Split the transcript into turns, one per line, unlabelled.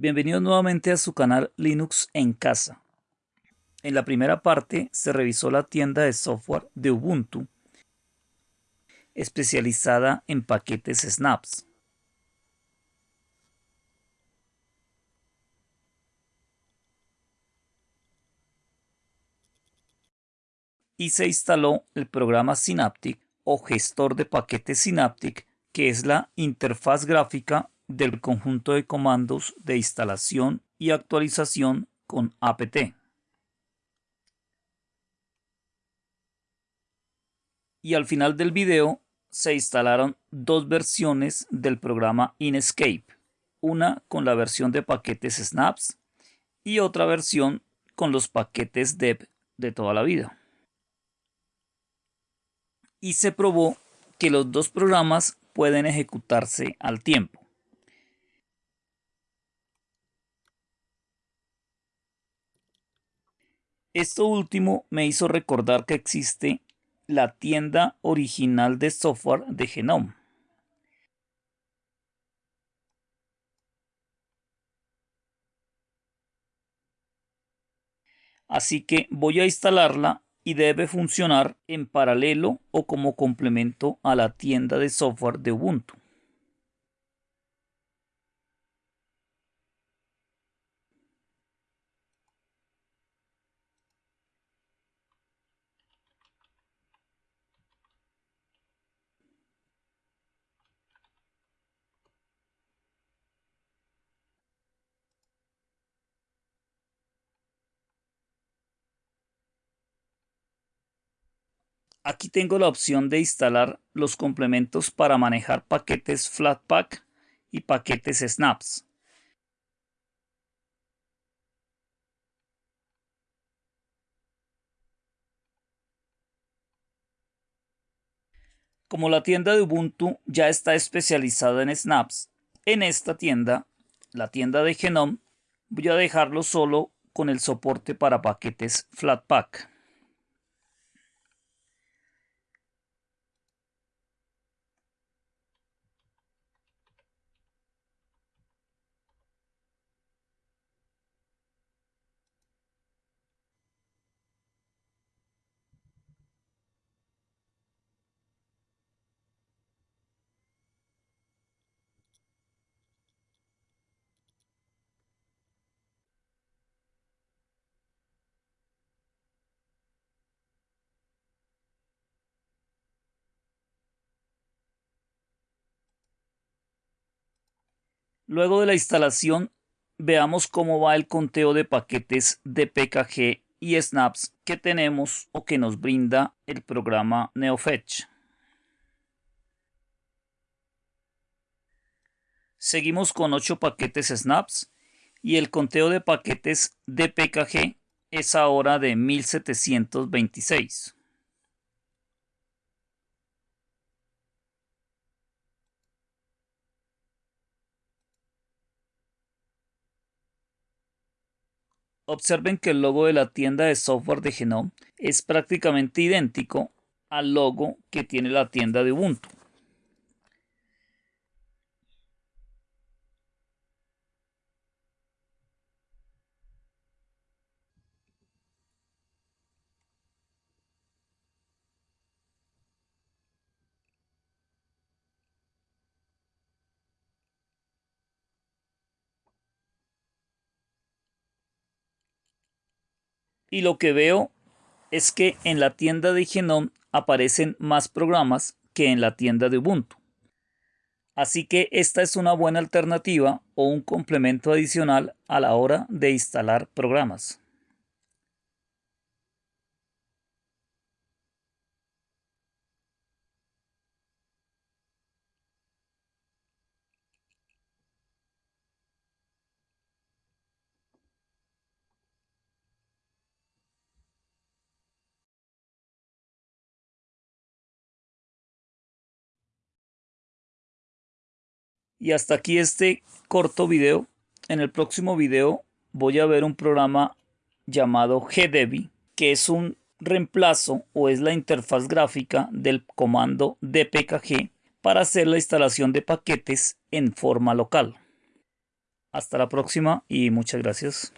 Bienvenidos nuevamente a su canal Linux en casa. En la primera parte se revisó la tienda de software de Ubuntu especializada en paquetes snaps. Y se instaló el programa Synaptic o gestor de paquetes Synaptic, que es la interfaz gráfica del conjunto de comandos de instalación y actualización con apt. Y al final del video se instalaron dos versiones del programa Inkscape, una con la versión de paquetes snaps y otra versión con los paquetes dev de toda la vida. Y se probó que los dos programas pueden ejecutarse al tiempo. Esto último me hizo recordar que existe la tienda original de software de Genome. Así que voy a instalarla y debe funcionar en paralelo o como complemento a la tienda de software de Ubuntu. Aquí tengo la opción de instalar los complementos para manejar paquetes Flatpak y paquetes Snaps. Como la tienda de Ubuntu ya está especializada en Snaps, en esta tienda, la tienda de Genome, voy a dejarlo solo con el soporte para paquetes Flatpak. Luego de la instalación, veamos cómo va el conteo de paquetes de PKG y snaps que tenemos o que nos brinda el programa NeoFetch. Seguimos con 8 paquetes snaps y el conteo de paquetes de PKG es ahora de 1726. Observen que el logo de la tienda de software de Genome es prácticamente idéntico al logo que tiene la tienda de Ubuntu. Y lo que veo es que en la tienda de Genome aparecen más programas que en la tienda de Ubuntu. Así que esta es una buena alternativa o un complemento adicional a la hora de instalar programas. Y hasta aquí este corto video. En el próximo video voy a ver un programa llamado GDebi, que es un reemplazo o es la interfaz gráfica del comando dpkg para hacer la instalación de paquetes en forma local. Hasta la próxima y muchas gracias.